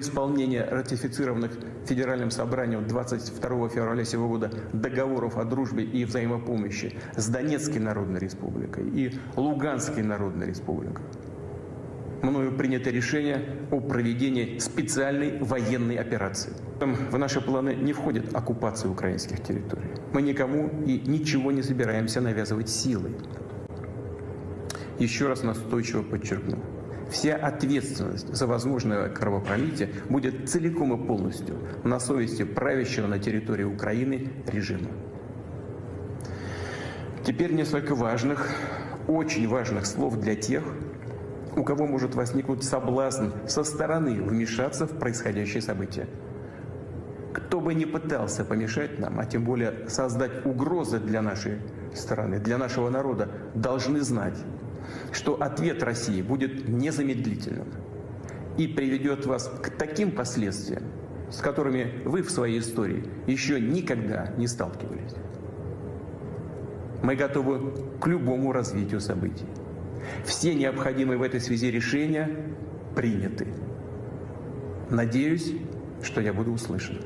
Исполнение ратифицированных Федеральным собранием 22 февраля сего года договоров о дружбе и взаимопомощи с Донецкой Народной Республикой и Луганской Народной Республикой. Мною принято решение о проведении специальной военной операции. В наши планы не входит оккупация украинских территорий. Мы никому и ничего не собираемся навязывать силой. Еще раз настойчиво подчеркну. Вся ответственность за возможное кровопролитие будет целиком и полностью на совести правящего на территории Украины режима. Теперь несколько важных, очень важных слов для тех, у кого может возникнуть соблазн со стороны вмешаться в происходящее событие. Кто бы ни пытался помешать нам, а тем более создать угрозы для нашей страны, для нашего народа, должны знать, что ответ России будет незамедлительным и приведет вас к таким последствиям, с которыми вы в своей истории еще никогда не сталкивались. Мы готовы к любому развитию событий. Все необходимые в этой связи решения приняты. Надеюсь, что я буду услышан.